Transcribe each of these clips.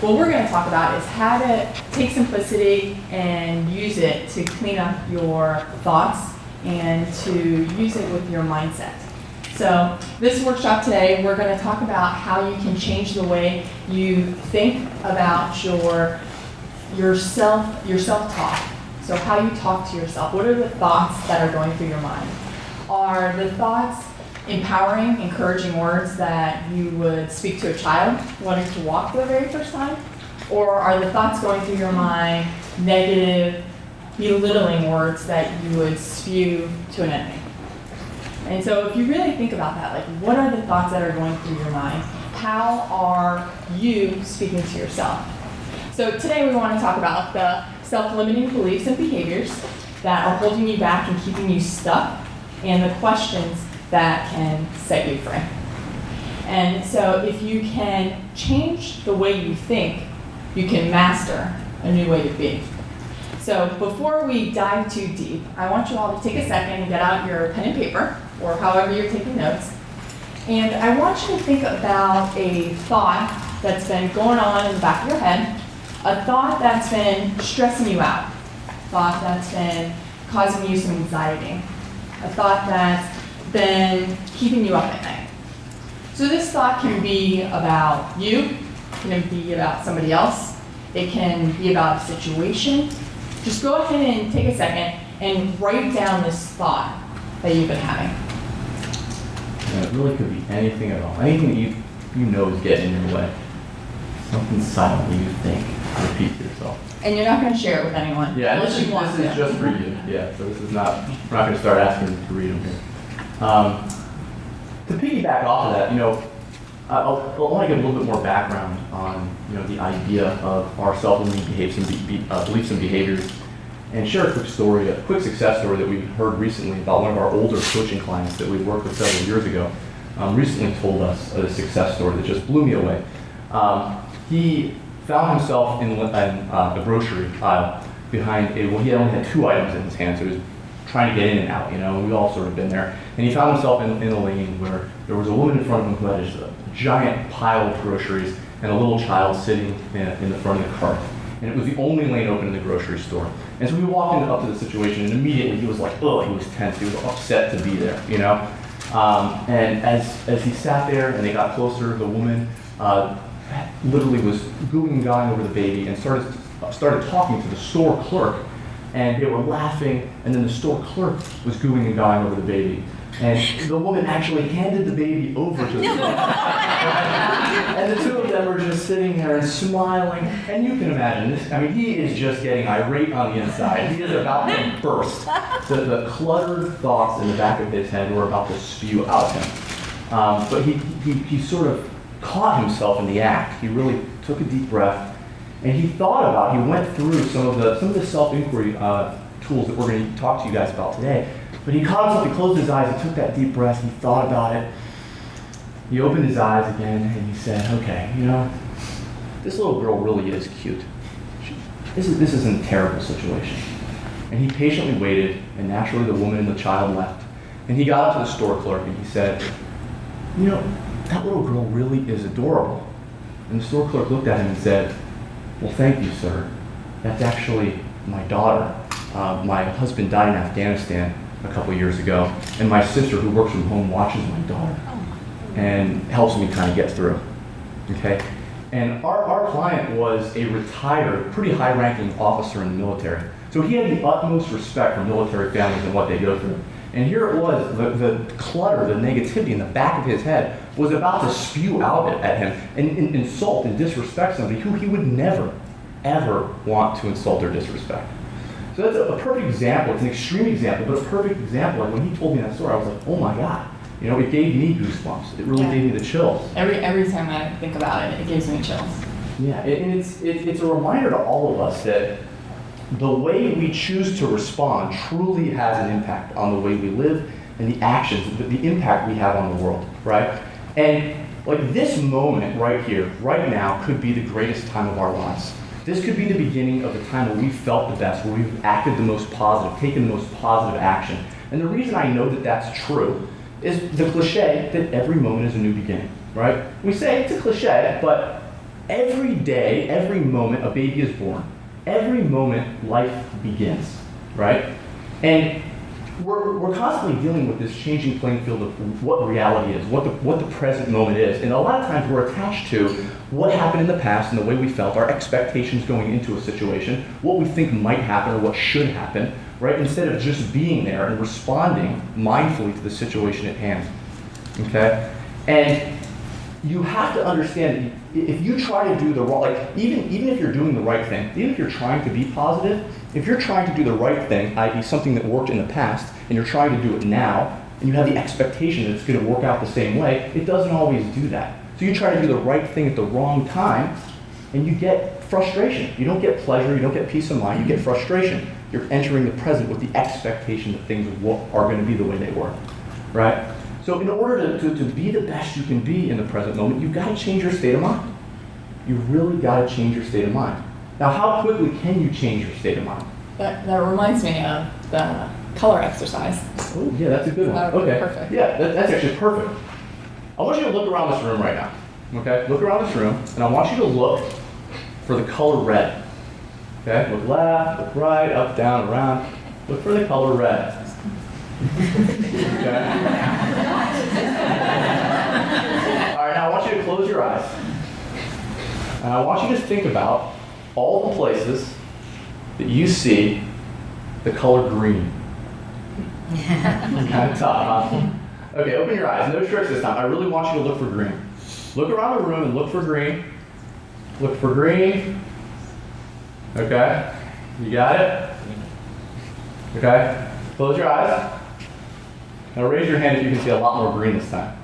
what we're going to talk about is how to take simplicity and use it to clean up your thoughts and to use it with your mindset. So this workshop today, we're going to talk about how you can change the way you think about your your self your self-talk. So how you talk to yourself. What are the thoughts that are going through your mind? Are the thoughts empowering, encouraging words that you would speak to a child wanting to walk for the very first time? Or are the thoughts going through your mind negative, belittling words that you would spew to an enemy? And so if you really think about that, like what are the thoughts that are going through your mind? How are you speaking to yourself? So today we want to talk about the self-limiting beliefs and behaviors that are holding you back and keeping you stuck and the questions that can set you free. And so if you can change the way you think, you can master a new way to be. So before we dive too deep, I want you all to take a second and get out your pen and paper, or however you're taking notes. And I want you to think about a thought that's been going on in the back of your head, a thought that's been stressing you out, a thought that's been causing you some anxiety, a thought that's been keeping you up at night. So this thought can be about you, it can be about somebody else, it can be about a situation. Just go ahead and take a second and write down this thought that you've been having. And it really could be anything at all. Anything that you you know is getting in your way. Something silently you think. Repeat to yourself. And you're not going to share it with anyone Yeah, unless you want this is just for you. Yeah, so this is not, we're not gonna start asking to read them here. Um, to piggyback off of that, you know, I- I'll, want to give a little bit more background on, you know, the idea of our self-limiting behaviors and be, uh, beliefs and behaviors, and share a quick story, a quick success story that we heard recently about one of our older coaching clients that we worked with several years ago. Um, recently told us a success story that just blew me away. Um, he found himself in, in uh, a grocery aisle behind a, well, he only had two items in his hand, so he was trying to get in and out, you know, we've all sort of been there. And he found himself in, in a lane where there was a woman in front of him who had just a giant pile of groceries and a little child sitting in, in the front of the cart. And it was the only lane open in the grocery store. And so we walked into, up to the situation, and immediately he was like, oh, he was tense. He was upset to be there, you know? Um, and as, as he sat there and they got closer, the woman uh, literally was gooing and gawing over the baby and started, started talking to the store clerk and they were laughing, and then the store clerk was gooing and gawing over the baby. And the woman actually handed the baby over to the And the two of them were just sitting there and smiling. And you can imagine this. I mean, he is just getting irate on the inside. He is about to burst. The, the cluttered thoughts in the back of his head were about to spew out him. Um, but he, he, he sort of caught himself in the act. He really took a deep breath and he thought about, he went through some of the, some of the self-inquiry uh, tools that we're going to talk to you guys about today. But he caught himself, he closed his eyes, he took that deep breath, he thought about it. He opened his eyes again and he said, okay, you know, this little girl really is cute. This, is, this isn't a terrible situation. And he patiently waited, and naturally the woman and the child left. And he got up to the store clerk and he said, you know, that little girl really is adorable. And the store clerk looked at him and said, well, thank you, sir. That's actually my daughter. Uh, my husband died in Afghanistan a couple years ago, and my sister, who works from home, watches my daughter and helps me kind of get through. Okay? And our, our client was a retired, pretty high ranking officer in the military. So he had the utmost respect for military families and what they go through. And here it was, the, the clutter, the negativity in the back of his head was about to spew out at him and, and insult and disrespect somebody who he would never, ever want to insult or disrespect. So that's a, a perfect example. It's an extreme example, but a perfect example. And when he told me that story, I was like, oh my God. You know, it gave me goosebumps. It really Yeah. gave me the chills. Every, every time I think about it, it gives me chills. Yeah, and it's, it, it's a reminder to all of us that the way we choose to respond truly has an impact on the way we live and the actions, the, the impact we have on the world, right? And like this moment right here, right now, could be the greatest time of our lives. This could be the beginning of the time where we felt the best, where we've acted the most positive, taken the most positive action. And the reason I know that that's true is the cliche that every moment is a new beginning, right? We say it's a cliche, but every day, every moment a baby is born, every moment life begins, right? And we're, we're constantly dealing with this changing playing field of what reality is, what the, what the present moment is. And a lot of times we're attached to what happened in the past and the way we felt, our expectations going into a situation, what we think might happen or what should happen, right? Instead of just being there and responding mindfully to the situation at hand. Okay? And you have to understand if you try to do the wrong, like even even if you're doing the right thing, even if you're trying to be positive, if you're trying to do the right thing, i.e., something that worked in the past, and you're trying to do it now, and you have the expectation that it's going to work out the same way, it doesn't always do that. So you try to do the right thing at the wrong time, and you get frustration. You don't get pleasure, you don't get peace of mind, you get frustration. You're entering the present with the expectation that things are going to be the way they were, right? So in order to, to, to be the best you can be in the present moment, you've got to change your state of mind. You've really got to change your state of mind. Now, how quickly can you change your state of mind? That, that reminds me of the color exercise. Oh, yeah, that's a good one. That would be okay. perfect. Yeah, that, that's actually perfect. I want you to look around this room right now. Okay? Look around this room, and I want you to look for the color red. Okay? Look left, look right, up, down, around. Look for the color red. Okay? All right, now I want you to close your eyes. And I want you to think about all the places that you see the color green. kind of tough, huh? Okay, open your eyes. No tricks this time. I really want you to look for green. Look around the room and look for green. Look for green. Okay? You got it? Okay? Close your eyes. Now raise your hand if you can see a lot more green this time.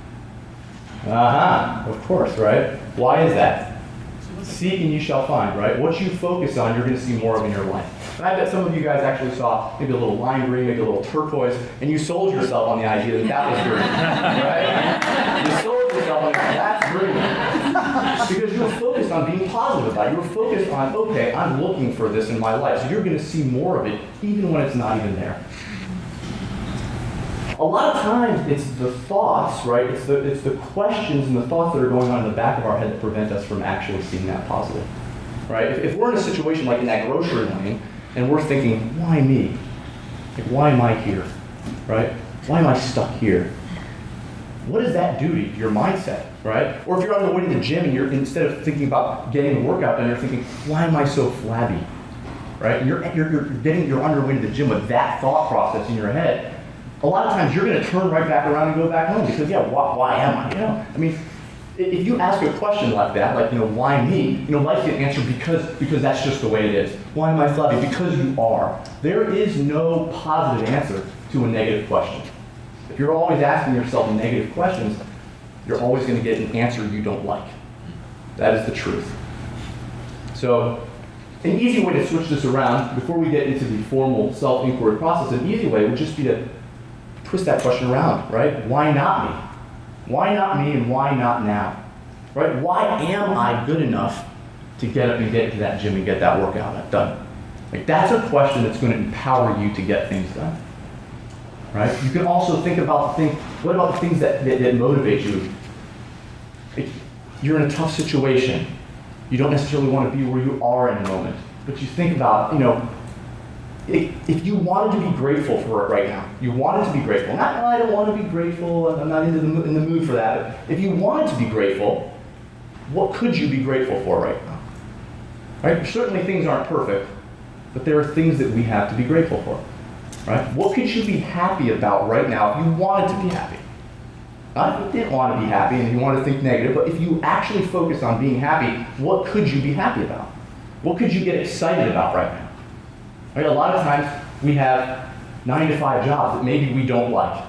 Uh-huh. Of course, right? Why is that? Seek and you shall find, right? What you focus on, you're going to see more of in your life. And I bet some of you guys actually saw maybe a little lime green, maybe a little turquoise, and you sold yourself on the idea that that was green, right? You sold yourself on that's green. Because you were focused on being positive about it. You were focused on, okay, I'm looking for this in my life. So you're going to see more of it, even when it's not even there. A lot of times it's the thoughts, right? It's the, it's the questions and the thoughts that are going on in the back of our head that prevent us from actually seeing that positive, right? If, if we're in a situation like in that grocery line and we're thinking, why me? Like, why am I here, right? Why am I stuck here? What does that do to your mindset, right? Or if you're on the way to the gym and you're instead of thinking about getting the workout done, you're thinking, why am I so flabby, right? You're, you're, you're getting you're on your way to the gym with that thought process in your head. A lot of times you're going to turn right back around and go back home because yeah, why, why am I? You know, I mean, if you ask a question like that, like you know, why me? You know, life can answer because because that's just the way it is. Why am I flabby? Because you are. There is no positive answer to a negative question. If you're always asking yourself negative questions, you're always going to get an answer you don't like. That is the truth. So, an easy way to switch this around, before we get into the formal self inquiry process, an easy way would just be to twist that question around, right? Why not me? Why not me and why not now? Right? Why am I good enough to get up and get to that gym and get that workout done? Like, that's a question that's going to empower you to get things done. Right? You can also think about the thing, what about the things that, that, that motivate you? Like, you're in a tough situation. You don't necessarily want to be where you are in a moment. But you think about, you know, if, you wanted to be grateful for it right now, you wanted to be grateful. Not, "Oh, I don't want to be grateful, I'm not into the, in the mood for that. But if you wanted to be grateful, what could you be grateful for right now? Right? Certainly things aren't perfect, but there are things that we have to be grateful for. Right? What could you be happy about right now if you wanted to be happy? Not if you didn't want to be happy and you want to think negative, but if you actually focus on being happy, what could you be happy about? What could you get excited about right now? Right? A lot of times we have nine to five jobs that maybe we don't like,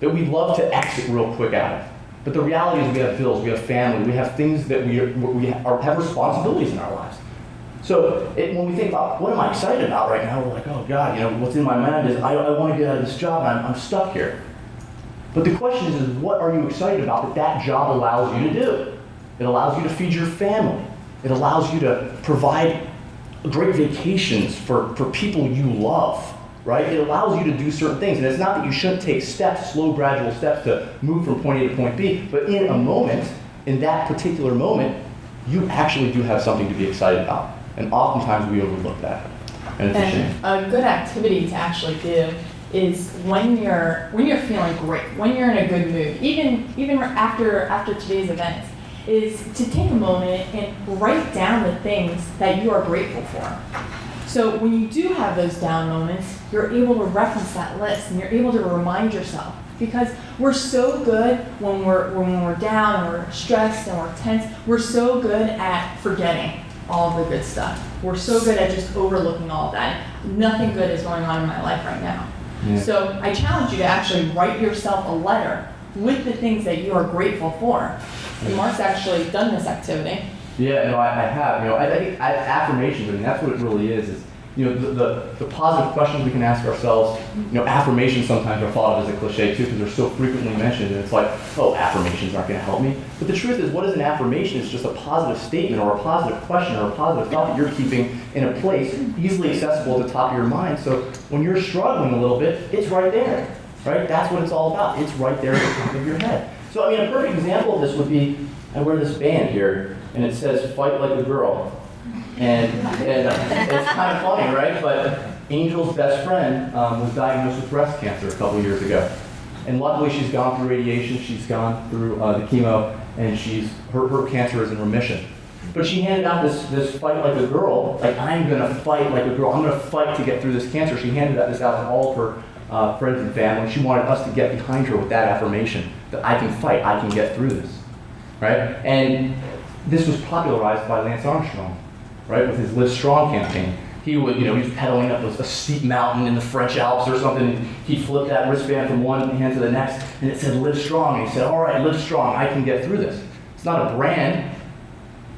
that we'd love to exit real quick out of. But the reality is we have bills, we have family, we have things that we, are, we are, have responsibilities in our lives. So it, when we think about what am I excited about right now, we're like, oh God, you know, what's in my mind is I, I want to get out of this job and I'm, I'm stuck here. But the question is, is what are you excited about that that job allows you to do? It allows you to feed your family. It allows you to provide great vacations for, for people you love, right? It allows you to do certain things. And it's not that you shouldn't take steps, slow, gradual steps to move from point A to point B, but in a moment, in that particular moment, you actually do have something to be excited about. And oftentimes we overlook that. And it's a shame. A good activity to actually do is when you're when you're feeling great, when you're in a good mood, even even after after today's event, is to take a moment and write down the things that you are grateful for. So when you do have those down moments, you're able to reference that list and you're able to remind yourself because we're so good when we're when we're down and we're stressed and we're tense. We're so good at forgetting all the good stuff. We're so good at just overlooking all of that. Nothing good is going on in my life right now. Yeah. So I challenge you to actually write yourself a letter with the things that you are grateful for. And Mark's actually done this activity. Yeah, no, I, I have. You know, I, I think affirmations. I mean, that's what it really is. Is you know, the, the, the positive questions we can ask ourselves. You know, affirmations sometimes are thought of as a cliche too because they're so frequently mentioned, and it's like, oh, affirmations aren't going to help me. But the truth is, what is an affirmation? It's just a positive statement or a positive question or a positive thought that you're keeping in a place easily accessible at the top of your mind. So when you're struggling a little bit, it's right there, right? That's what it's all about. It's right there at the top of your head. So I mean, a perfect example of this would be I wear this band here, and it says "Fight like a girl," and, and uh, it's kind of funny, right? But Angel's best friend um, was diagnosed with breast cancer a couple years ago, and luckily she's gone through radiation, she's gone through uh, the chemo, and she's her, her cancer is in remission. But she handed out this this fight like a girl, like I'm gonna fight like a girl. I'm gonna fight to get through this cancer. She handed that this out to all of her uh, friends and family. She wanted us to get behind her with that affirmation I can fight, I can get through this right? And this was popularized by Lance Armstrong, right, with his Live Strong campaign. He would, you know, he was pedaling up a steep mountain in the French Alps or something, he'd flip that wristband from one hand to the next, and it said Live Strong. And he said, All right, live strong, I can get through this. It's not a brand,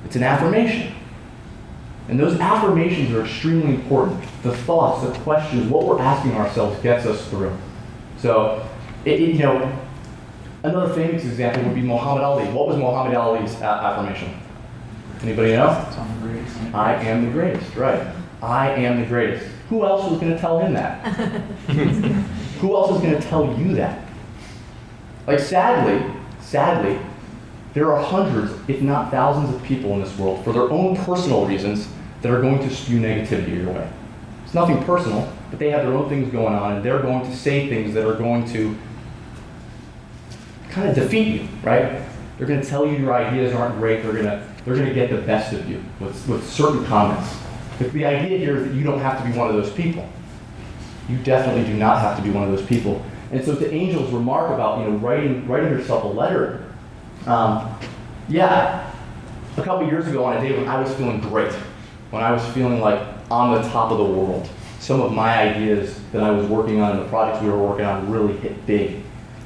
it's an affirmation. And those affirmations are extremely important. The thoughts, the questions, what we're asking ourselves gets us through. So, it, it, you know, Another famous example would be Muhammad Ali. What was Muhammad Ali's a- affirmation? Anybody know? I am the greatest, right. I am the greatest. Who else was going to tell him that? Who else is going to tell you that? Like, sadly, sadly, there are hundreds, if not thousands, of people in this world for their own personal reasons that are going to spew negativity your way. It's nothing personal, but they have their own things going on, and they're going to say things that are going to kind of defeat you, right? They're going to tell you your ideas aren't great. They're going to they're going to get the best of you with, with certain comments. But the idea here is that you don't have to be one of those people. You definitely do not have to be one of those people. And so to Angel's remark about you know writing writing yourself a letter, um, yeah, a couple years ago on a day when I was feeling great, when I was feeling like on the top of the world, some of my ideas that I was working on and the projects we were working on really hit big.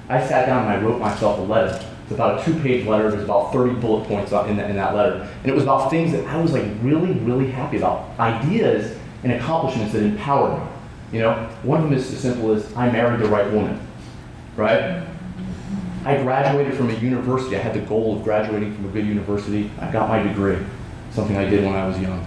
I sat down and I wrote myself a letter. It's about a two-page letter. There's about 30 bullet points in that, in that letter. And it was about things that I was like really, really happy about. Ideas and accomplishments that empowered me. You know, one of them is as simple as I married the right woman, right? I graduated from a university. I had the goal of graduating from a good university. I got my degree, something I did when I was young.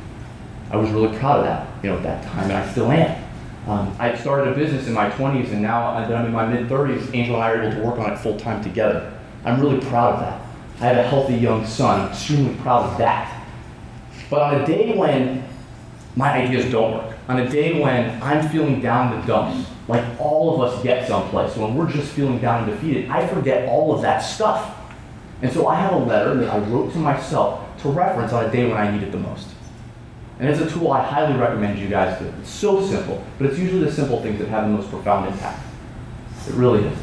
I was really proud of that, you know, at that time, and I still am. Um, I started a business in my 20s, and now that I'm in my mid 30s, Angel and I are able to work on it full time together. I'm really proud of that. I have a healthy young son. I'm extremely proud of that. But on a day when my ideas don't work, on a day when I'm feeling down the dumps, like all of us get someplace, when we're just feeling down and defeated, I forget all of that stuff. And so I have a letter that I wrote to myself to reference on a day when I need it the most. And it's a tool I highly recommend you guys do. It's so simple, but it's usually the simple things that have the most profound impact. It really is.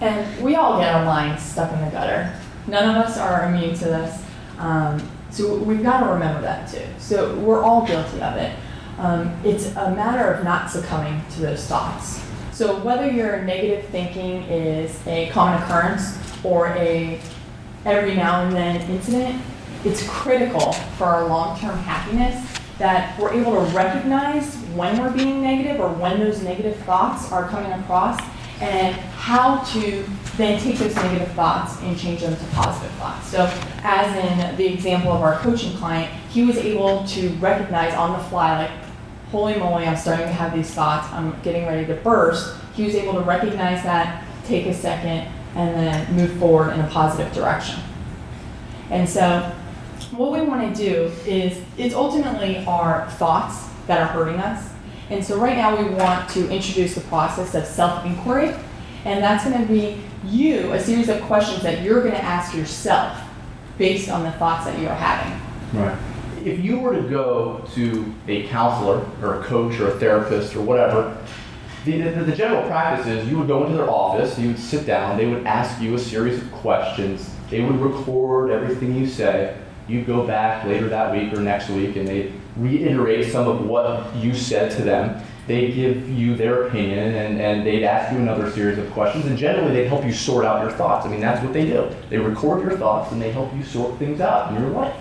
And we all get our minds stuck in the gutter. None of us are immune to this. Um, so we've got to remember that too. So we're all guilty of it. Um, it's a matter of not succumbing to those thoughts. So whether your negative thinking is a common occurrence or a every now and then incident, it's critical for our long-term happiness that we're able to recognize when we're being negative or when those negative thoughts are coming across and how to then take those negative thoughts and change them to positive thoughts. So as in the example of our coaching client, he was able to recognize on the fly, like, holy moly, I'm starting to have these thoughts, I'm getting ready to burst. He was able to recognize that, take a second, and then move forward in a positive direction. And so what we want to do is it's ultimately our thoughts that are hurting us. And so right now we want to introduce the process of self-inquiry. And that's going to be you, a series of questions that you're going to ask yourself based on the thoughts that you're having. Right. If you were to go to a counselor or a coach or a therapist or whatever, the, the, the general practice is you would go into their office, you would sit down, they would ask you a series of questions, they would record everything you say, you'd go back later that week or next week and they'd reiterate some of what you said to them. They'd give you their opinion and, and they'd ask you another series of questions and generally they'd help you sort out your thoughts. I mean, that's what they do. They record your thoughts and they help you sort things out in your life.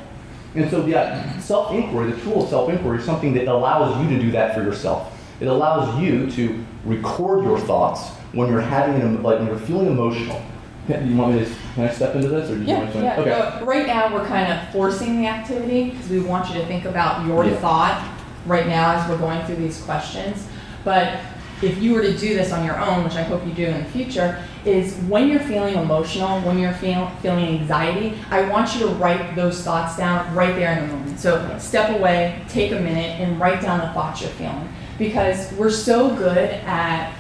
And so, yeah, self-inquiry, the tool of self-inquiry is something that allows you to do that for yourself. It allows you to record your thoughts when you're having like when you're feeling emotional. Can- You want me to, can I step into this or do you want Yeah, to? yeah. Okay. So right now, we're kind of forcing the activity because we want you to think about your Yeah. thought right now as we're going through these questions. But if you were to do this on your own, which I hope you do in the future, is when you're feeling emotional, when you're feel, feeling anxiety, I want you to write those thoughts down right there in the moment. So step away, take a minute, and write down the thoughts you're feeling. Because we're so good at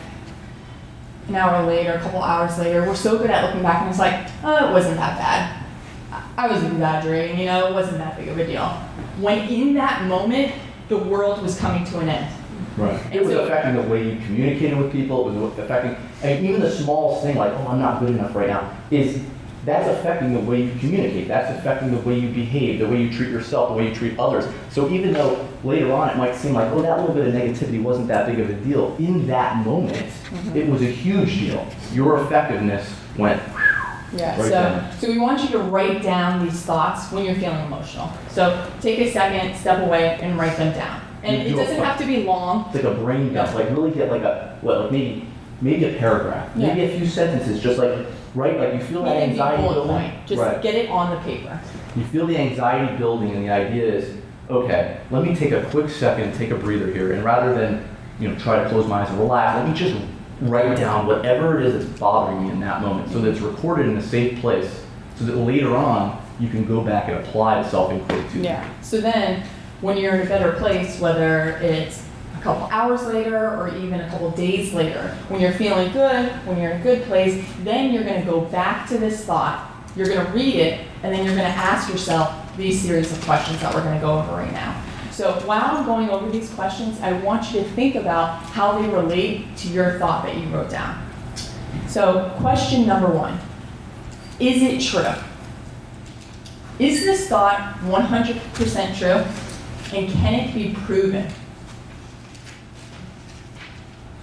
an hour later, a couple hours later, we're so good at looking back and it's like, oh, it wasn't that bad. I I was exaggerating, you know, it wasn't that big of a deal. When in that moment, the world was coming to an end. Right. It was affecting the way you communicated with people. It was affecting, and even the smallest thing like, oh, I'm not good enough right now, is that's affecting the way you communicate. That's affecting the way you behave, the way you treat yourself, the way you treat others. So even though later on it might seem like, oh, that little bit of negativity wasn't that big of a deal, in that moment, mm-hmm. it was a huge deal. Your effectiveness went. Yeah, Write so, down. so we want you to write down these thoughts when you're feeling emotional. So take a second, step away, and write them down. And You it do doesn't fu- have to be long. It's like a brain dump. Yeah. Like really get like a what? Like maybe maybe a paragraph, maybe a few sentences. Just like right, like you feel that Maybe anxiety bullet building. point. Just right. get it on the paper. You feel the anxiety building, and the idea is, okay, let me take a quick second, take a breather here, and rather than you know try to close my eyes and relax, let me just write down whatever it is that's bothering me in that moment, so that it's recorded in a safe place, so that later on you can go back and apply the self-inquiry to. it. Yeah. So then, when you're in a better place, whether it's couple hours later or even a couple days later, when you're feeling good, when you're in a good place, then you're going to go back to this thought. You're going to read it, and then you're going to ask yourself these series of questions that we're going to go over right now. So while I'm going over these questions, I want you to think about how they relate to your thought that you wrote down. So, question number one Is it true? Is this thought 100% true? And can it be proven?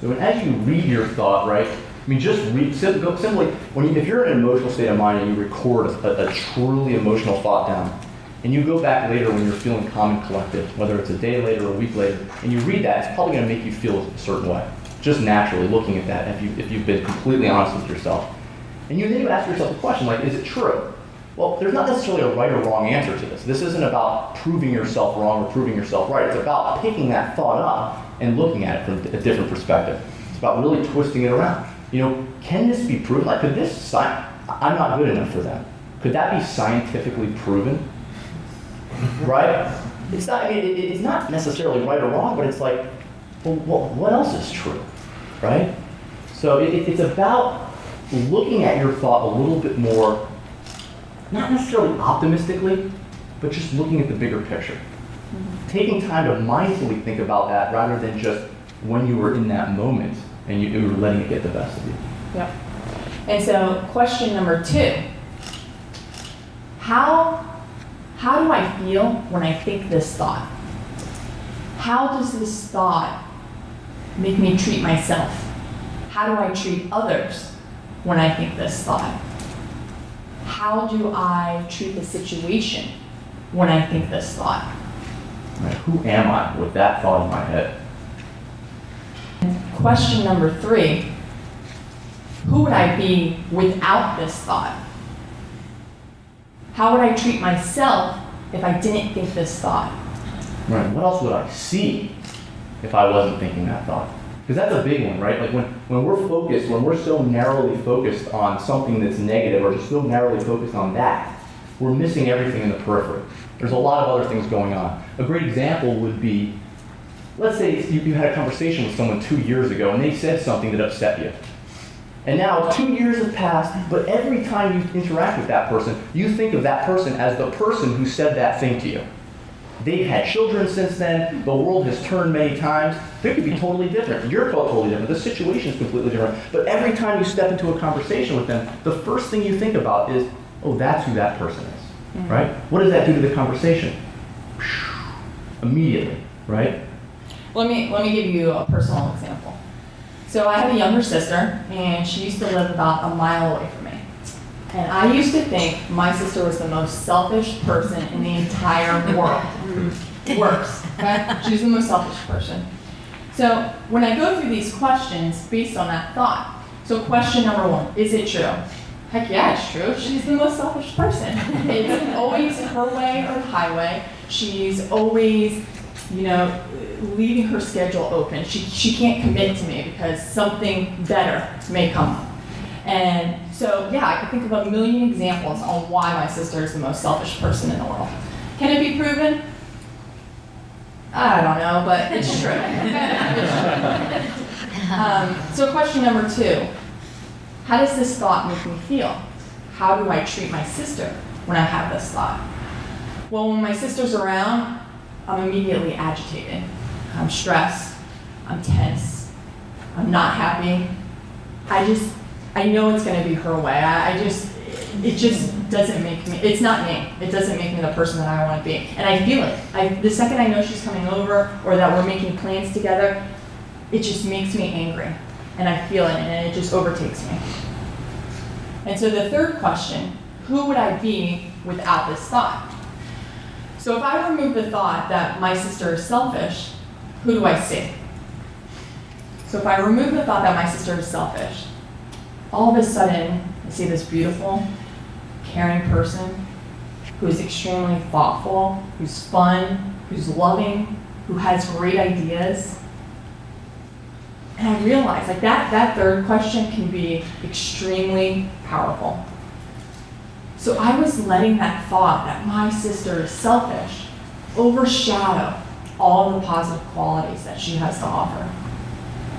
So as you read your thought, right? I mean, just read sim- simply when you, if you're in an emotional state of mind and you record a, a truly emotional thought down, and you go back later when you're feeling calm and collected, whether it's a day later or a week later, and you read that, it's probably going to make you feel a certain way, just naturally looking at that. If you if you've been completely honest with yourself, and you then you ask yourself the question like, is it true? Well, there's not necessarily a right or wrong answer to this. This isn't about proving yourself wrong or proving yourself right. It's about picking that thought up and looking at it from a different perspective. It's about really twisting it around. You know, can this be proven? Like, could this sci- I'm not good enough for that. Could that be scientifically proven? right? It's not. I mean, it, it's not necessarily right or wrong, but it's like, well, what, what else is true, right? So it, it- it's about looking at your thought a little bit more, not necessarily optimistically, but just looking at the bigger picture. Taking time to mindfully think about that rather than just when you were in that moment and you, you were letting it get the best of you. Yep. And so, question number two How, how do I feel when I think this thought? How does this thought make me treat myself? How do I treat others when I think this thought? How do I treat the situation when I think this thought? Right? Who am I with that thought in my head? Question number three Who would I be without this thought? How would I treat myself if I didn't think this thought? Right. What else would I see if I wasn't thinking that thought? Because that's a big one, right? Like when, when we're focused, when we're so narrowly focused on something that's negative or just so narrowly focused on that, we're missing everything in the periphery. There's a lot of other things going on. A great example would be, let's say you, you had a conversation with someone two years ago and they said something that upset you. And now two years have passed, but every time you interact with that person, you think of that person as the person who said that thing to you. They've had children since then. The world has turned many times. They could be totally different. You're totally different. The situation is completely different. But every time you step into a conversation with them, the first thing you think about is, oh, that's who that person is, right? What does that do to the conversation? Immediately, right? Let me, let me give you a personal example. So I have a younger sister, and she used to live about a mile away from me. And I used to think my sister was the most selfish person in the entire world. Worse, okay? She's the most selfish person. So when I go through these questions based on that thought, so question number one, is it true? Heck yeah, it's true. She's the most selfish person. It's always her way or the highway. She's always, you know, leaving her schedule open. She, she can't commit to me because something better may come up. And so, yeah, I can think of a million examples on why my sister is the most selfish person in the world. Can it be proven? I don't know, but it's true. It's true. Um, so, question number two How does this thought make me feel? How do I treat my sister when I have this thought? Well, when my sister's around, I'm immediately agitated. I'm stressed. I'm tense. I'm not happy. I just, I know it's going to be her way. I, I just, it just doesn't make me, it's not me. It doesn't make me the person that I want to be. And I feel it. I, the second I know she's coming over or that we're making plans together, it just makes me angry. And I feel it and it just overtakes me. And so the third question, who would I be without this thought? So if I remove the thought that my sister is selfish, who do I see? So if I remove the thought that my sister is selfish, all of a sudden I see this beautiful, caring person who is extremely thoughtful, who's fun, who's loving, who has great ideas. And I realized like that that third question can be extremely powerful. So I was letting that thought that my sister is selfish overshadow all the positive qualities that she has to offer.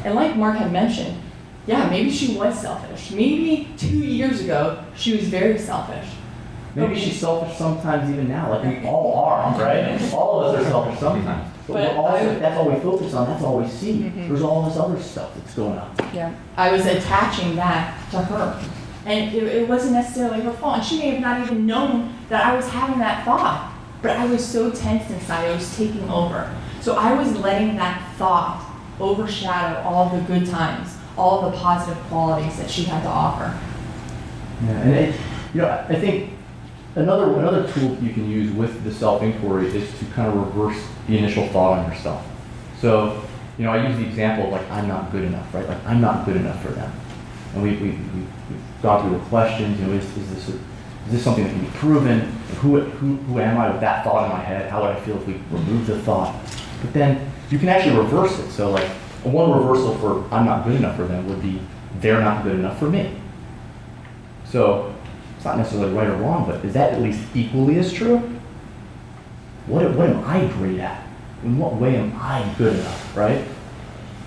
And like Mark had mentioned, yeah, maybe she was selfish. Maybe two years ago she was very selfish. Maybe she's selfish sometimes even now, like we all are, right? All of us are selfish sometimes. But, But I- that's all we focus on, that's all we see. Mhm. There's all this other stuff that's going on. Yeah. I was attaching that to her. And it, it wasn't necessarily her fault. And she may have not even known that I was having that thought. But I was so tense inside, it was taking over. So I was letting that thought overshadow all the good times, all the positive qualities that she had to offer. Yeah, and it, you know, I I think another another tool you can use with the self inquiry is to kind of reverse the initial thought on yourself. So, you know, I use the example of like I'm not good enough, right? Like I'm not good enough for them, and we we we we've gone through the questions. You know, is, is this a, is this something that can be proven? Who, who who am I with that thought in my head? How would I feel if we remove the thought? But then you can actually reverse it. So like one reversal for I'm not good enough for them would be they're not good enough for me. So it's not necessarily right or wrong, but is that at least equally as true? What, what am I great at? In what way am I good enough, right?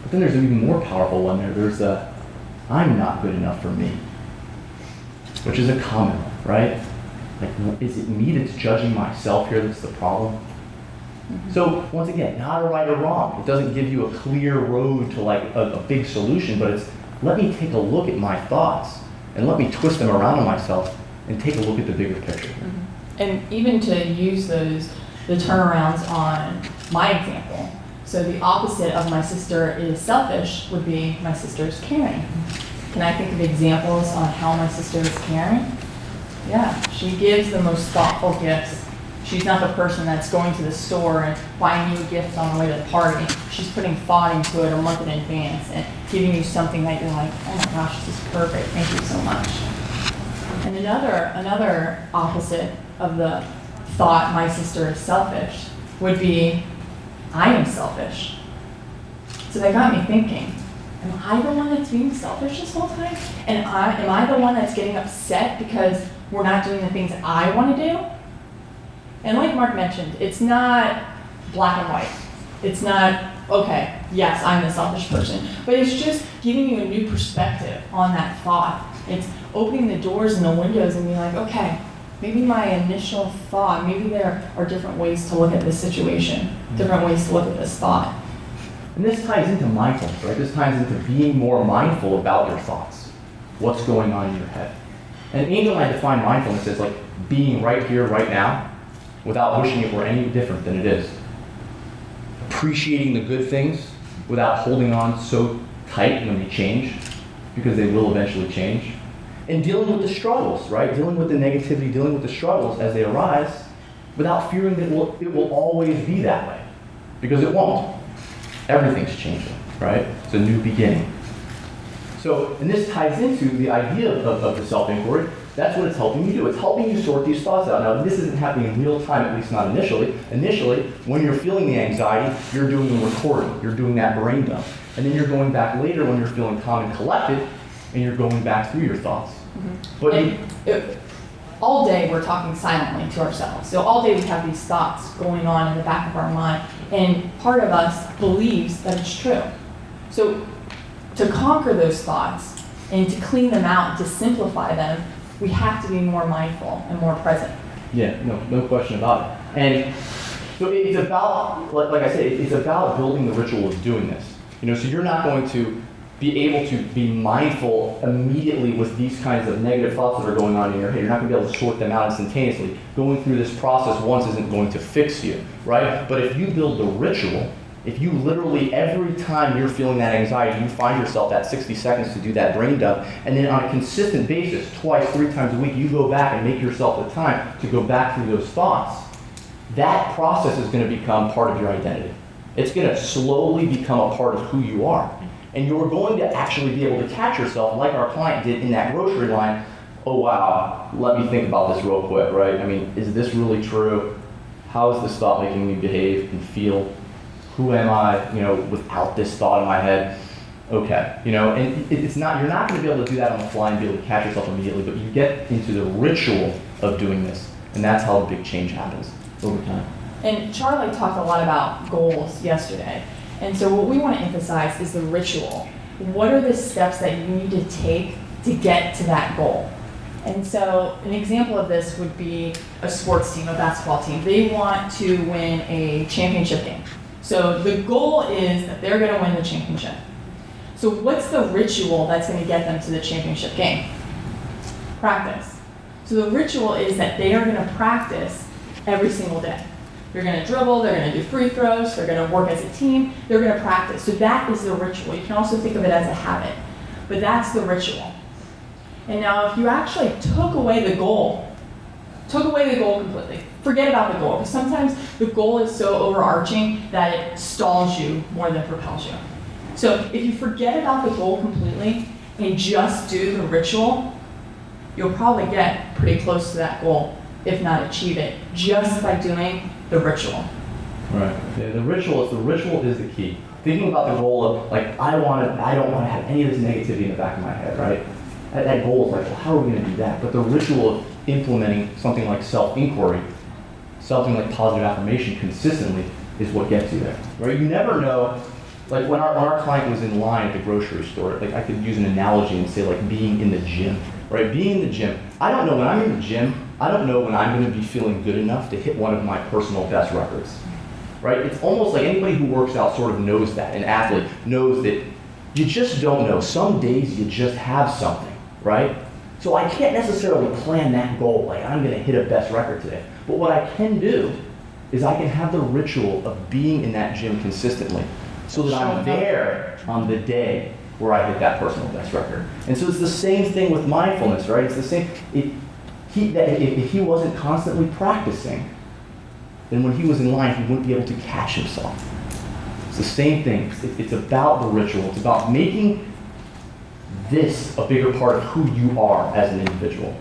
But then there's an even more powerful one there. There's a I'm not good enough for me, which is a common one, right? Like, is it me that's judging myself here that's the problem? Mm-hmm. So once again, not a right or wrong. It doesn't give you a clear road to like a, a big solution, but it's let me take a look at my thoughts and let me twist them around on myself and take a look at the bigger picture. Mm-hmm. And even to use those, the turnarounds on my example. So the opposite of my sister is selfish would be my sister's caring. Can I think of examples on how my sister is caring? Yeah, she gives the most thoughtful gifts. She's not the person that's going to the store and buying you a gift on the way to the party. She's putting thought into it a month in advance and giving you something that you're like, oh my gosh, this is perfect. Thank you so much. And another, another opposite of the thought my sister is selfish would be I am selfish. So that got me thinking, am I the one that's being selfish this whole time? And I, am I the one that's getting upset because we're not doing the things I want to do? And like Mark mentioned, it's not black and white. It's not, okay, yes, I'm the selfish person. But it's just giving you a new perspective on that thought. It's opening the doors and the windows and being like, okay, maybe my initial thought, maybe there are different ways to look at this situation, different ways to look at this thought. And this ties into mindfulness, right? This ties into being more mindful about your thoughts, what's going on in your head. And Angel and I define mindfulness as like being right here, right now, without wishing it were any different than it is. Appreciating the good things without holding on so tight when they change, because they will eventually change. And dealing with the struggles, right? Dealing with the negativity, dealing with the struggles as they arise, without fearing that it will, it will always be that way, because it won't everything's changing, right? It's a new beginning. So, and this ties into the idea of, of the self-inquiry. That's what it's helping you do. It's helping you sort these thoughts out. Now, this isn't happening in real time, at least not initially. Initially, when you're feeling the anxiety, you're doing the recording. You're doing that brain dump. And then you're going back later when you're feeling calm and collected, and you're going back through your thoughts. Mm-hmm. But you, And it, all day we're talking silently to ourselves. So all day we have these thoughts going on in the back of our mind, and part of us believes that it's true. So to conquer those thoughts and to clean them out, to simplify them, we have to be more mindful and more present. Yeah, no, no question about it. And so it's about, like, like I said, it's about building the ritual of doing this. You know, so you're not going to be able to be mindful immediately with these kinds of negative thoughts that are going on in your head. You're not going to be able to sort them out instantaneously. Going through this process once isn't going to fix you, right? But if you build the ritual, if you literally every time you're feeling that anxiety, you find yourself that 60 seconds to do that brain dump, and then on a consistent basis, twice, three times a week, you go back and make yourself the time to go back through those thoughts, that process is going to become part of your identity. It's going to slowly become a part of who you are. And you're going to actually be able to catch yourself, like our client did in that grocery line. Oh, wow, let me think about this real quick, right? I mean, is this really true? How is this thought making me behave and feel? Who am I, you know, without this thought in my head? Okay, you know, and it's not, you're not going to be able to do that on the fly and be able to catch yourself immediately, but you get into the ritual of doing this. And that's how the big change happens over time. And Charlie talked a lot about goals yesterday. And so what we want to emphasize is the ritual. What are the steps that you need to take to get to that goal? And so an example of this would be a sports team, a basketball team. They want to win a championship game. So the goal is that they're going to win the championship. So what's the ritual that's going to get them to the championship game? Practice. So the ritual is that they are going to practice every single day. They're going to dribble, they're going to do free throws, they're going to work as a team, they're going to practice. So that is the ritual. You can also think of it as a habit, but that's the ritual. And now, if you actually took away the goal, took away the goal completely, forget about the goal, because sometimes the goal is so overarching that it stalls you more than propels you. So if you forget about the goal completely and just do the ritual, you'll probably get pretty close to that goal, if not achieve it, just by doing the ritual. Right. Yeah, the ritual is the ritual is the key. Thinking about the goal of like I want to, I don't want to have any of this negativity in the back of my head, right? That, that goal is like, well, how are we going to do that? But the ritual of implementing something like self-inquiry, something like positive affirmation consistently is what gets you there, right? You never know. Like when our, when our client was in line at the grocery store, like I could use an analogy and say like being in the gym, right? Being in the gym. I don't know when I'm in the gym. I don't know when I'm going to be feeling good enough to hit one of my personal best records right? It's almost like anybody who works out sort of knows that. An athlete knows that you just don't know. Some days you just have something, right? So I can't necessarily plan that goal like I'm going to hit a best record today. But what I can do is I can have the ritual of being in that gym consistently so that I'm there on the day where I hit that personal best record. And so it's the same thing with mindfulness, right? It's the same. It, he, that if, if he wasn't constantly practicing, then when he was in line, he wouldn't be able to catch himself. It's the same thing. It's, it's about the ritual. It's about making this a bigger part of who you are as an individual.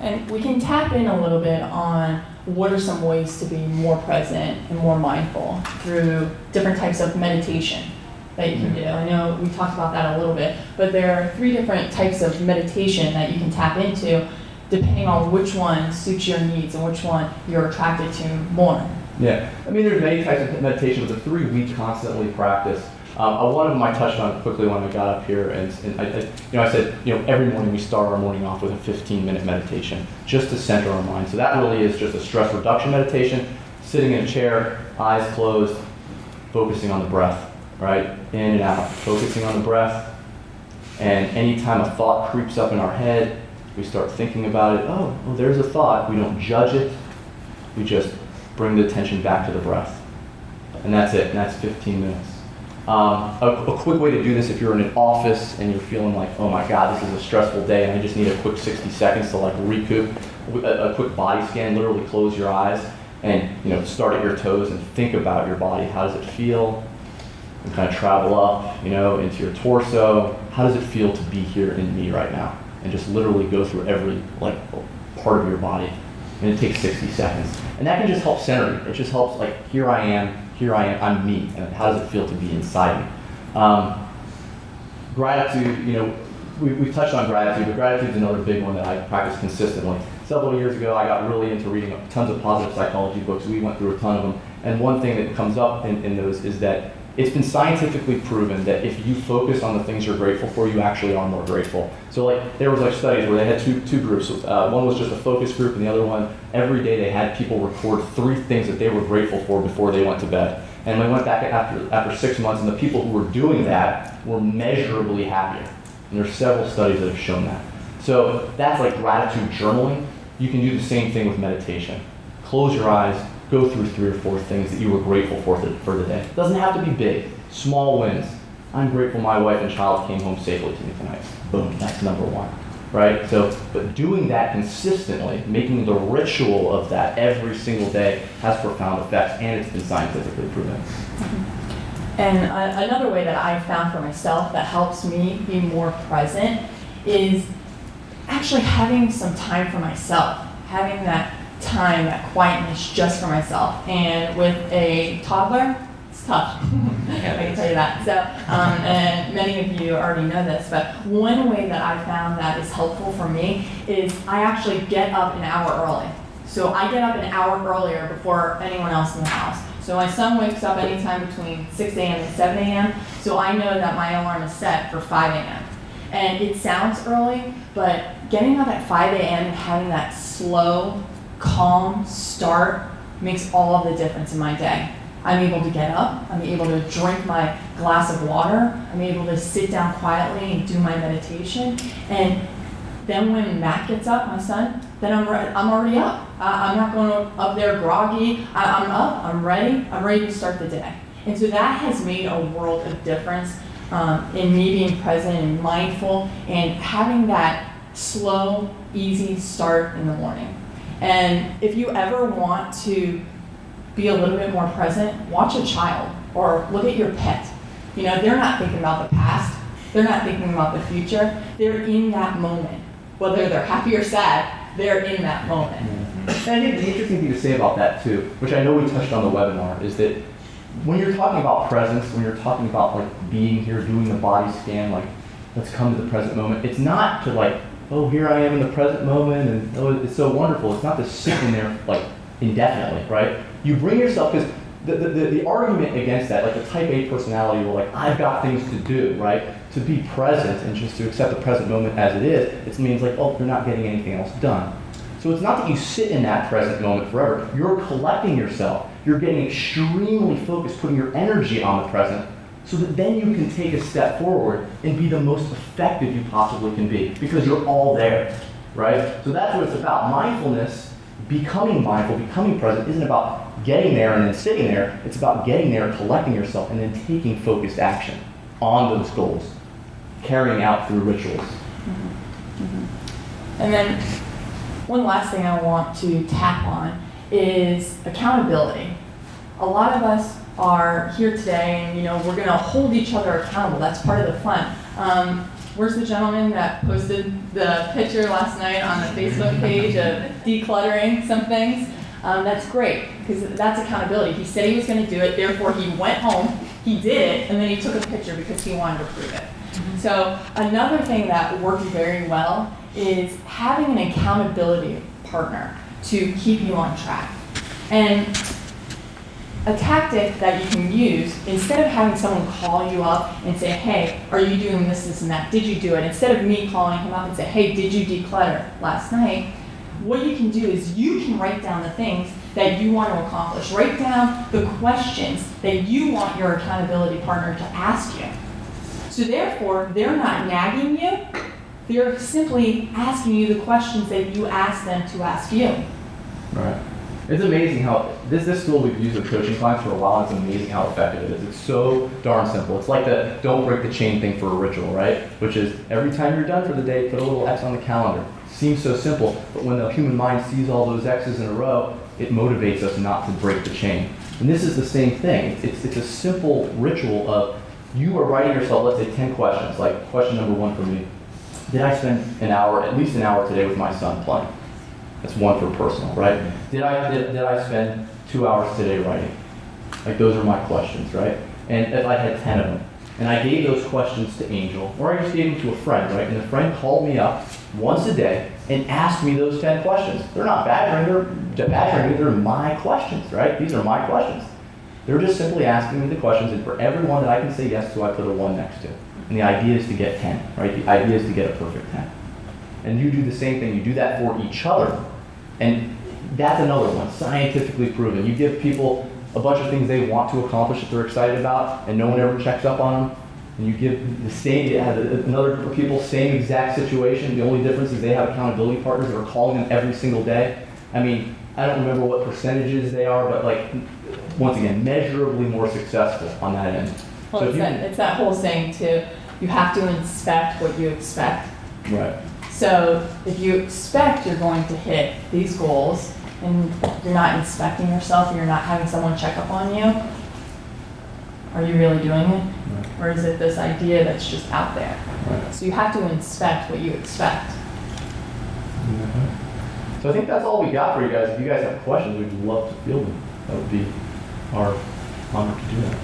And we can tap in a little bit on what are some ways to be more present and more mindful through different types of meditation. that you can mm-hmm. do. I know we talked about that a little bit, but there are three different types of meditation that you can tap into depending on which one suits your needs and which one you're attracted to more. Yeah, I mean, there's many types of meditation, but the three we constantly practice. Um, one of them I touched on quickly when I got up here, and, and I, I, you know, I said, you know, every morning we start our morning off with a 15-minute meditation, just to center our mind. So that really is just a stress reduction meditation, sitting in a chair, eyes closed, focusing on the breath, right, in and out, focusing on the breath. And anytime a thought creeps up in our head, we start thinking about it. Oh, well, there's a thought. We don't judge it. We just bring the attention back to the breath. And that's it, and that's 15 minutes. Um, a, a, quick way to do this if you're in an office and you're feeling like, oh my God, this is a stressful day and I just need a quick 60 seconds to like recoup, a, a quick body scan, literally close your eyes and you know start at your toes and think about your body. How does it feel? And kind of travel up, you know, into your torso. How does it feel to be here in me right now? And just literally go through every like part of your body. And it takes 60 seconds. And that can just help center you. It just helps like here I am, here I am, I'm me, and how does it feel to be inside me? Um, gratitude, you know, we, we've touched on gratitude, but gratitude is another big one that I practice consistently. Several years ago, I got really into reading tons of positive psychology books. We went through a ton of them. And one thing that comes up in, in those is that it's been scientifically proven that if you focus on the things you're grateful for, you actually are more grateful. So like there was like studies where they had two, two groups. Uh, one was just a focus group, and the other one every day they had people record three things that they were grateful for before they went to bed. And they went back after after six months, and the people who were doing that were measurably happier. And there's several studies that have shown that. So that's like gratitude journaling. You can do the same thing with meditation. Close your eyes, go through three or four things that you were grateful for for the day. It doesn't have to be big, small wins. I'm grateful my wife and child came home safely to me tonight. Boom, that's number one. Right? So, but doing that consistently, making the ritual of that every single day has profound effects, and it's been scientifically proven. And uh, another way that I found for myself that helps me be more present is actually having some time for myself, having that time, that quietness just for myself. And with a toddler, it's tough. I can tell you that. So, um, and many of you already know this, but one way that I found that is helpful for me is I actually get up an hour early. So I get up an hour earlier before anyone else in the house. So my son wakes up anytime between 6 a.m. and 7 a.m. So I know that my alarm is set for 5 a.m. And it sounds early, but getting up at 5 a.m. and having that slow, calm start makes all of the difference in my day. I'm able to get up, I'm able to drink my glass of water, I'm able to sit down quietly and do my meditation. And then when Matt gets up, my son, then I'm, I'm already up. I- I'm not going up there groggy. I- I'm up, I'm ready, I'm ready to start the day. And so that has made a world of difference um, in me being present and mindful and having that slow, easy start in the morning. And if you ever want to be a little bit more present, watch a child or look at your pet. You know, they're not thinking about the past, they're not thinking about the future, they're in that moment. Whether they're happy or sad, they're in that moment. Mm-hmm. And I think the interesting thing to say about that too, which I know we touched on the webinar, is that when you're talking about presence, when you're talking about like being here, doing the body scan, like let's come to the present moment, it's not to like, oh, here I am in the present moment and oh, it's so wonderful. It's not to sit in there like indefinitely, right? You bring yourself, because the, the, the, argument against that, like the type A personality, where like, I've got things to do, right? To be present and just to accept the present moment as it is, it means like, oh, you're not getting anything else done. So it's not that you sit in that present moment forever. You're collecting yourself. You're getting extremely focused, putting your energy on the present, so that then you can take a step forward and be the most effective you possibly can be because you're all there, right? So that's what it's about. Mindfulness, becoming mindful, becoming present, isn't about getting there and then sitting there. It's about getting there, collecting yourself, and then taking focused action on those goals, carrying out through rituals. Mm-hmm. Mm-hmm. And then one last thing I want to tap on is accountability. A lot of us are here today and you know we're going to hold each other accountable. That's part of the fun. Um, where's the gentleman that posted the picture last night on the Facebook page of decluttering some things? Um, that's great because that's accountability. He said he was going to do it, therefore he went home, he did it, and then he took a picture because he wanted to prove it. So another thing that works very well is having an accountability partner to keep you on track. And a tactic that you can use, instead of having someone call you up and say, hey, are you doing this, this, and that? Did you do it? Instead of me calling him up and say, hey, did you declutter last night? What you can do is you can write down the things that you want to accomplish. Write down the questions that you want your accountability partner to ask you. So therefore, they're not nagging you. They're simply asking you the questions that you ask them to ask you. Right. It's amazing how this this tool we've used with coaching clients for a while. It's amazing how effective it is. It's so darn simple. It's like the don't break the chain thing for a ritual, right? Which is every time you're done for the day, put a little X on the calendar. Seems so simple, but when the human mind sees all those X's in a row, it motivates us not to break the chain. And this is the same thing. It's it's a simple ritual of you are writing yourself, let's say, 10 questions. Like question number one for me: Did I spend an hour, at least an hour today, with my son playing? That's one for personal, right? Did I did, did I spend two hours today writing? Like those are my questions, right? And if I had ten of them, and I gave those questions to Angel, or I just gave them to a friend, right? And the friend called me up once a day and asked me those ten questions. They're not badgering, they're badgering me. They're my questions, right? These are my questions. They're just simply asking me the questions, and for every one that I can say yes to, I put a one next to. And the idea is to get ten, right? The idea is to get a perfect ten. And you do the same thing. You do that for each other. And that's another one, scientifically proven. You give people a bunch of things they want to accomplish that they're excited about, and no one ever checks up on them. And you give the same, another group of people, same exact situation. The only difference is they have accountability partners that are calling them every single day. I mean, I don't remember what percentages they are, but like, once again, measurably more successful on that end. Well, So it's you that, it's that whole saying too, you have to inspect what you expect. Right. So if you expect you're going to hit these goals and you're not inspecting yourself, you're not having someone check up on you, are you really doing it? Or is it this idea that's just out there? Right. So you have to inspect what you expect. Mm-hmm. So I think that's all we got for you guys. If you guys have questions, we'd love to field them. That would be our honor to do that.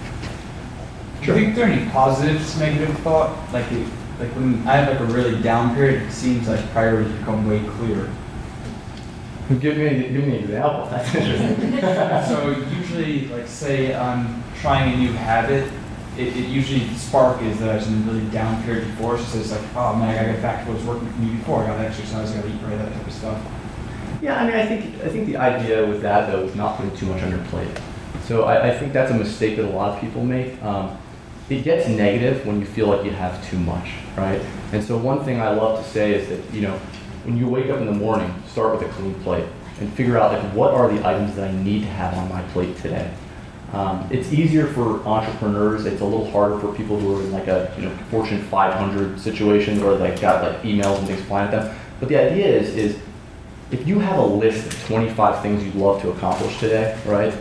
Do you think there are any positives to negative thought? Like, it, like when I have like a really down period, it seems like priorities become way clearer. Give me, give me an example. That's interesting. so usually, like say I'm trying a new habit, it, it usually the spark is that I was in a really down period before. So it's like, oh man, I gotta get back to what was working for me before. I gotta exercise, I gotta eat right, that type of stuff. Yeah, I mean, I think I think the idea with that though is not putting too much on your plate. So I, I think that's a mistake that a lot of people make. Um, it gets negative when you feel like you have too much, right? And so one thing I love to say is that you know, when you wake up in the morning, start with a clean plate and figure out like what are the items that I need to have on my plate today. Um, it's easier for entrepreneurs. It's a little harder for people who are in like a you know Fortune 500 situation where they got like emails and things flying at them. But the idea is is if you have a list of 25 things you'd love to accomplish today, right?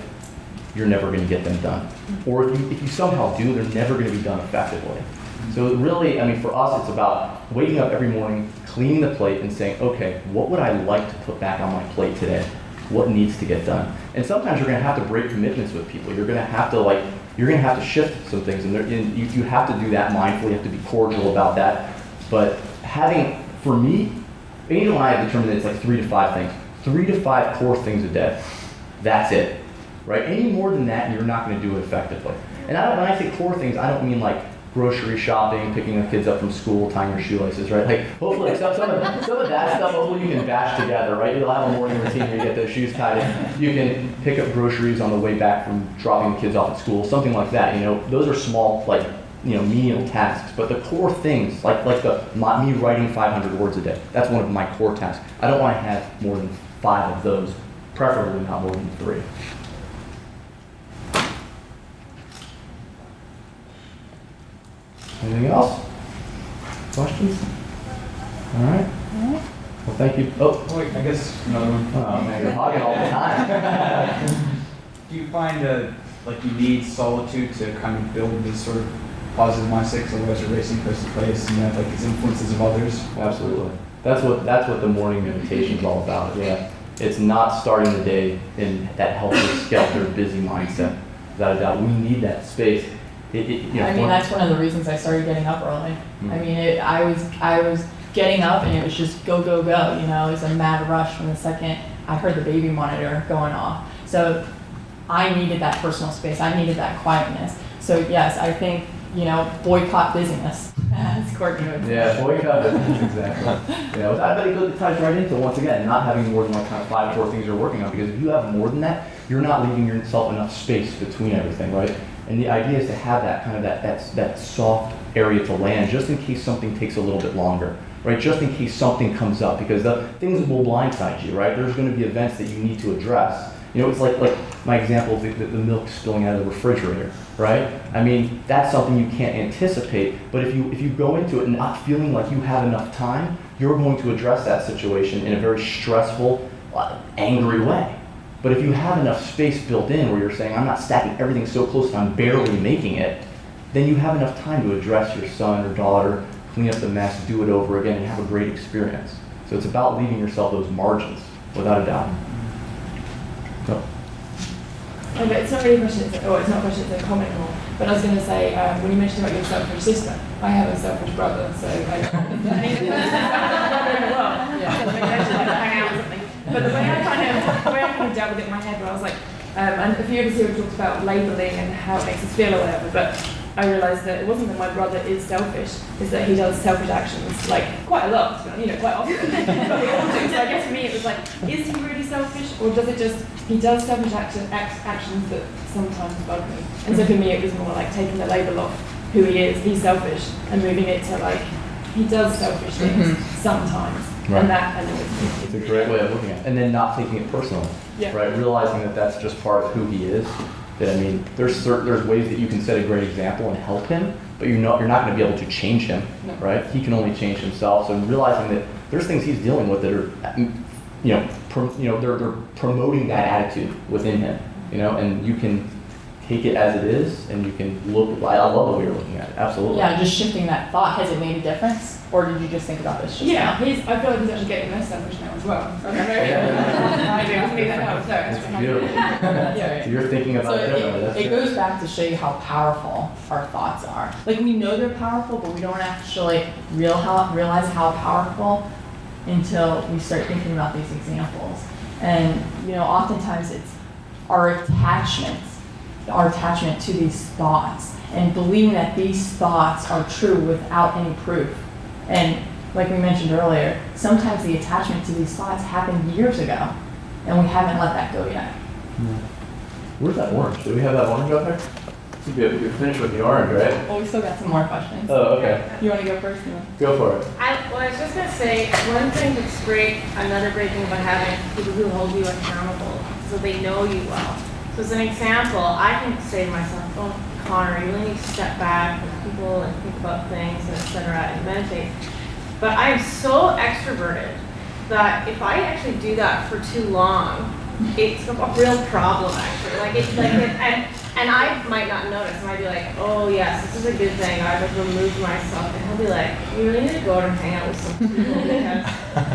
You're never going to get them done. Or if you, if you somehow do, they're never going to be done effectively. So really, I mean, for us, it's about waking up every morning, cleaning the plate, and saying, okay, what would I like to put back on my plate today? What needs to get done? And sometimes you're going to have to break commitments with people. You're going to have to like, you're going to have to shift some things, and, and you, you have to do that mindfully. You have to be cordial about that. But having, for me, Angel and I have determined that it's like three to five things. Three to five core things a day. That's it. Right? Any more than that, you're not going to do it effectively. And I when I say core things, I don't mean like grocery shopping, picking the kids up from school, tying your shoelaces, right? Like hopefully some, some, of, some of that stuff hopefully you can bash together, right? You'll have a morning routine where you get those shoes tied in. You can pick up groceries on the way back from dropping the kids off at school, something like that. You know, those are small, like you know, menial tasks. But the core things, like like the my, me writing 500 words a day, that's one of my core tasks. I don't want to have more than five of those, preferably not more than three. Anything else? Questions? All right. Well, thank you. Oh, wait, I guess another one. oh man, you're hogging all the time. Do you find uh, like you need solitude to kind of build this sort of positive mindset? Because otherwise you're racing place to place and you have like these influences of others. Absolutely. That's what that's what the morning meditation is all about. Yeah. It's not starting the day in that helter skelter busy mindset. Without a doubt, we need that space. It, it, you know. I mean, that's one of the reasons I started getting up early. I Mm. mean, it, I was, I was getting up and it was just go, go, go, you know, it was a mad rush from the second I heard the baby monitor going off. So I needed that personal space, I needed that quietness. So yes, I think, you know, boycott busyness, as Courtney would say. Yeah, boycott business, exactly. You know, I bet it goes- ties right into, once again, not having more than like kind of five, or four things you're working on, because if you have more than that, you're not leaving yourself enough space between everything, right? And the idea is to have that kind of that, that, that soft area to land, just in case something takes a little bit longer, right? Just in case something comes up, because the things will blindside you, right? There's gonna be events that you need to address. You know, it's like, like my example of the, the the milk spilling out of the refrigerator, right? I mean, that's something you can't anticipate, but if you, if you go into it not feeling like you have enough time, you're going to address that situation in a very stressful, uh, angry way. But if you have enough space built in where you're saying, I'm not stacking everything so close that I'm barely making it, then you have enough time to address your son or daughter, clean up the mess, do it over again, and have a great experience. So it's about leaving yourself those margins, without a doubt. So, Oh, but it's not really a question, it's, oh, it's not a question, it's a comment more. But I was going to say, um, when you mentioned about your selfish sister, I have a selfish brother, so I Yeah. So maybe I should like hang out or something. But the way I kind of, the way I kind of dealt with it in my head, where I was like, um, and a few of us here have talked about labelling and how it makes us feel or whatever, but I realised that it wasn't that my brother is selfish, is that he does selfish actions, like, quite a lot, to be honest, you know, quite often. but we all do. So I guess for me it was like, is he really selfish, or does it just, he does selfish action, act, actions that sometimes bug me. And so for me it was more like taking the label off who he is, he's selfish, and moving it to like, he does selfish things Mhm. sometimes. Right. And that annoys me. it's a great way of looking at it. And then not taking it personally. Yeah. right? Realizing that that's just part of who he is. That I mean, there's certain, there's ways that you can set a great example and help him, but you're not you're not going to be able to change him, No. right? He can only change himself. So realizing that there's things he's dealing with that are, you know, pro, you know, they're they're promoting that attitude within him, you know, and you can take it as it is, and you can look. I I love the way you're looking at it. Absolutely. Yeah, just shifting that thought, has it made a difference? Or did you just think about this just Yeah, now? he's, I feel like he's actually getting less selfish now as well. Yeah. I do, I think that helps, so it's That's beautiful. Yeah. So you're thinking So about it it, it goes back to show you how powerful our thoughts are. Like we know they're powerful, but we don't actually real how, realize how powerful until we start thinking about these examples. And you know, oftentimes it's our attachments, our attachment to these thoughts, and believing that these thoughts are true without any proof. And like we mentioned earlier, sometimes the attachment to these thoughts happened years ago, and we haven't let that go yet. Where's that orange? Do we have that orange out there? You're, you're finished with the orange, right? Well, we still got some more questions. Oh, okay. You want to go first? Neil? Go for it. I, well, I was just gonna say, one thing that's great, another great thing about having people who hold you accountable, so they know you well. So as an example, I can say to myself, oh, You really need to step back with people and think about things and et cetera and meditate. But I am so extroverted that if I actually do that for too long, it's a real problem actually. Like it's like it, and and I might not notice. I might be like, oh yes, this is a good thing. I've like removed myself, and he'll be like, you really need to go out and hang out with some people because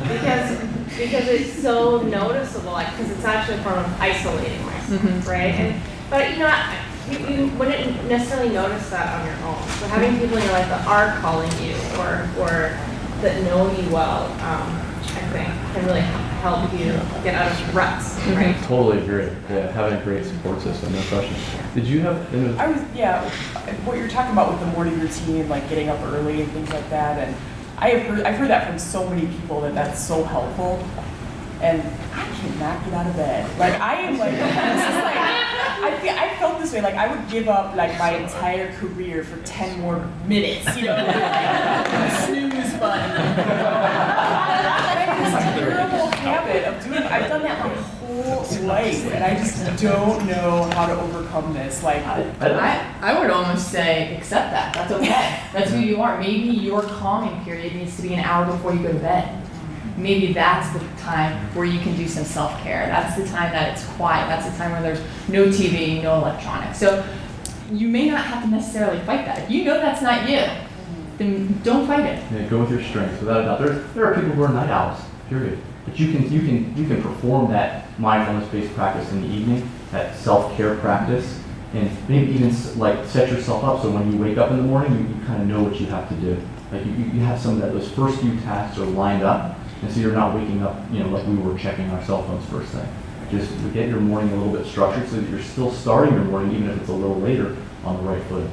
because because it's so noticeable. Like because it's actually a form of isolating myself, Mhm. right? And but you know. I, you, you wouldn't necessarily notice that on your own. So having people in your life that are calling you or, or that know you well, um, I think can really help you get out of ruts, right? Totally agree. Yeah, having a great support system, no question. Did you have? it was- I was, yeah, what you're talking about with the morning routine, like getting up early and things like that, and I have heard, I've heard that from so many people that that's so helpful, and I cannot get out of bed. Like I am like, this is like, I feel, I felt this way, like I would give up like my entire career for ten more minutes, you know, like, snooze button. I have this terrible habit of doing, I've done that my whole life, and I just don't know how to overcome this, like. I, I would almost say accept that. That's okay. That's who you are. Maybe your calming period needs to be an hour before you go to bed. Maybe that's the time where you can do some self care. That's the time that it's quiet. That's the time where there's no TV, no electronics. So you may not have to necessarily fight that. If you know that's not you, then don't fight it. Yeah, go with your strengths, without a doubt. There, there are people who are night owls, period. But you can, you can, you can perform that mindfulness-based practice in the evening, that self-care practice, and maybe even like set yourself up so when you wake up in the morning, you, you kind of know what you have to do. Like you, you you have some of that, those first few tasks are lined up, and so you're not waking up, you know, like we were checking our cell phones first thing. Just get your morning a little bit structured so that you're still starting your morning, even if it's a little later, on the right foot.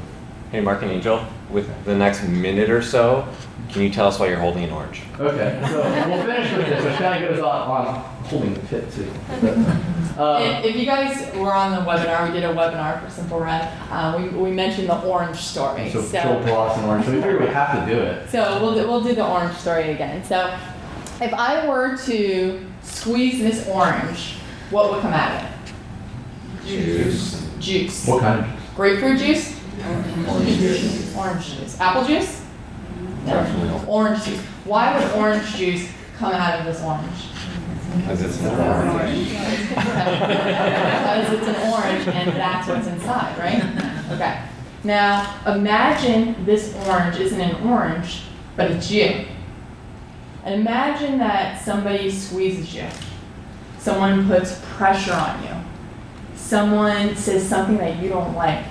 Hey, Marc and Angel, with the next minute or so, can you tell us why you're holding an orange? Okay, so we'll finish with this, which kind of goes on, on holding the tip too. Um, If, if you guys were on the webinar, we did a webinar for Simple Red, uh, we, we mentioned the orange story. So Phil Ross and Orange, so we figured we have to do it. So we'll do, we'll do the orange story again. So if I were to squeeze this orange, what would come out of it? Juice. Juice. What kind of? juice? Grapefruit juice? Orange juice. Orange juice. Apple juice? No. Orange juice. Why would orange juice come out of this orange? Because it's an orange. Because it's an orange and that's what's inside, right? Okay. Now, imagine this orange isn't an orange, but it's you. And imagine that somebody squeezes you. Someone puts pressure on you. Someone says something that you don't like.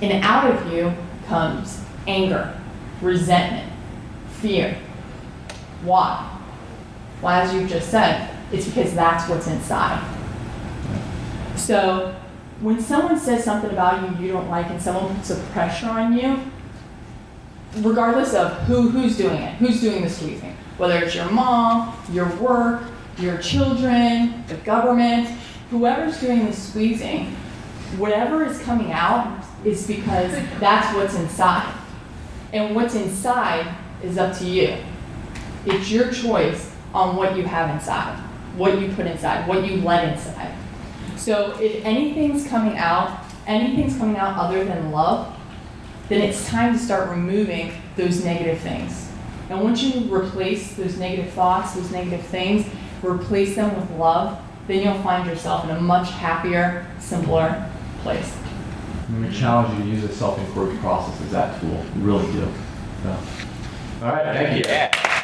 And out of you comes anger, resentment, fear. Why? Well, as you've just said, it's because that's what's inside. So when someone says something about you you don't like and someone puts a pressure on you, regardless of who who's doing it, who's doing the squeezing, whether it's your mom, your work, your children, the government, whoever's doing the squeezing, whatever is coming out is because that's what's inside. And what's inside is up to you. It's your choice on what you have inside, what you put inside, what you let inside. So if anything's coming out, anything's coming out other than love, then it's time to start removing those negative things. And once you replace those negative thoughts, those negative things, replace them with love, then you'll find yourself in a much happier, simpler place. And we challenge you to use a self-inquiry process as that tool. We really do. So. All right, thank you. Yeah.